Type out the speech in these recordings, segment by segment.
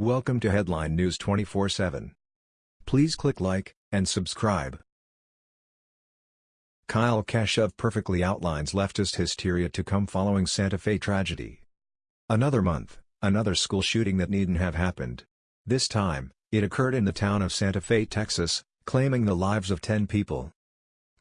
Welcome to Headline News 24/7. Please click like and subscribe. Kyle Kashuv perfectly outlines leftist hysteria to come following Santa Fe tragedy. Another month, another school shooting that needn't have happened. This time, it occurred in the town of Santa Fe, Texas, claiming the lives of 10 people.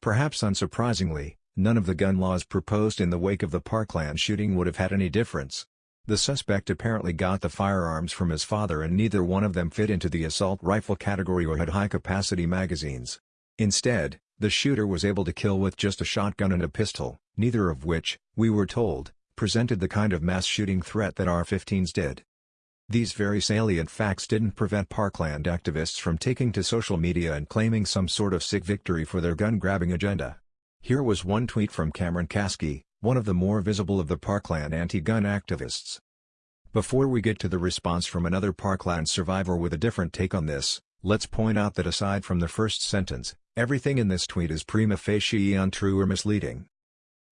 Perhaps unsurprisingly, none of the gun laws proposed in the wake of the Parkland shooting would have had any difference. The suspect apparently got the firearms from his father and neither one of them fit into the assault rifle category or had high-capacity magazines. Instead, the shooter was able to kill with just a shotgun and a pistol, neither of which, we were told, presented the kind of mass shooting threat that AR-15s did. These very salient facts didn't prevent Parkland activists from taking to social media and claiming some sort of sick victory for their gun-grabbing agenda. Here was one tweet from Cameron Kasky, one of the more visible of the Parkland anti-gun activists. Before we get to the response from another Parkland survivor with a different take on this, let's point out that aside from the first sentence, everything in this tweet is prima facie untrue or misleading.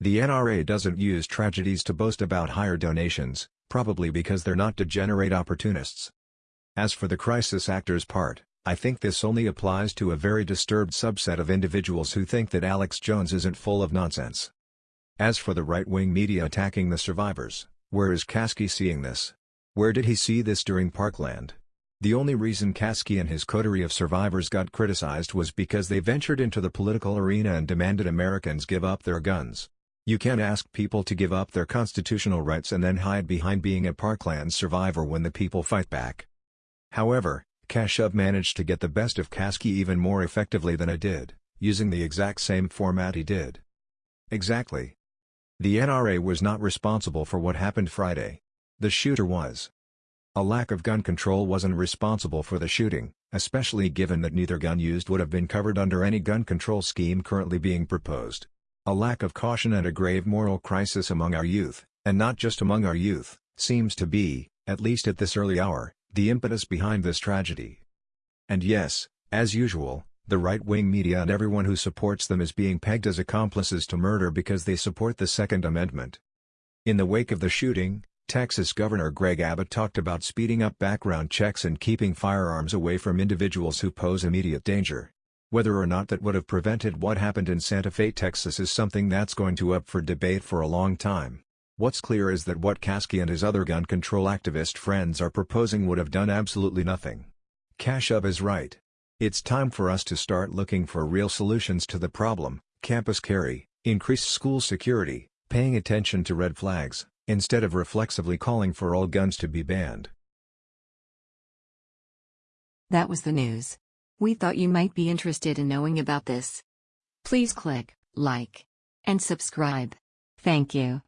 The NRA doesn't use tragedies to boast about higher donations, probably because they're not degenerate opportunists. As for the crisis actors part, I think this only applies to a very disturbed subset of individuals who think that Alex Jones isn't full of nonsense. As for the right-wing media attacking the survivors, where is Kasky seeing this? Where did he see this during Parkland? The only reason Kasky and his coterie of survivors got criticized was because they ventured into the political arena and demanded Americans give up their guns. You can't ask people to give up their constitutional rights and then hide behind being a Parkland survivor when the people fight back. However, Kashuv managed to get the best of Kasky even more effectively than I did, using the exact same format he did. Exactly. The NRA was not responsible for what happened Friday. The shooter was. A lack of gun control wasn't responsible for the shooting, especially given that neither gun used would have been covered under any gun control scheme currently being proposed. A lack of caution and a grave moral crisis among our youth, and not just among our youth, seems to be, at least at this early hour, the impetus behind this tragedy. And yes, as usual, the right-wing media and everyone who supports them is being pegged as accomplices to murder because they support the Second Amendment. In the wake of the shooting, Texas Governor Greg Abbott talked about speeding up background checks and keeping firearms away from individuals who pose immediate danger. Whether or not that would have prevented what happened in Santa Fe, Texas is something that's going to up for debate for a long time. What's clear is that what Kasky and his other gun control activist friends are proposing would have done absolutely nothing. Kashuv is right. It's time for us to start looking for real solutions to the problem, campus carry, increased school security, paying attention to red flags, instead of reflexively calling for all guns to be banned. That was the news. We thought you might be interested in knowing about this. Please click like and subscribe. Thank you.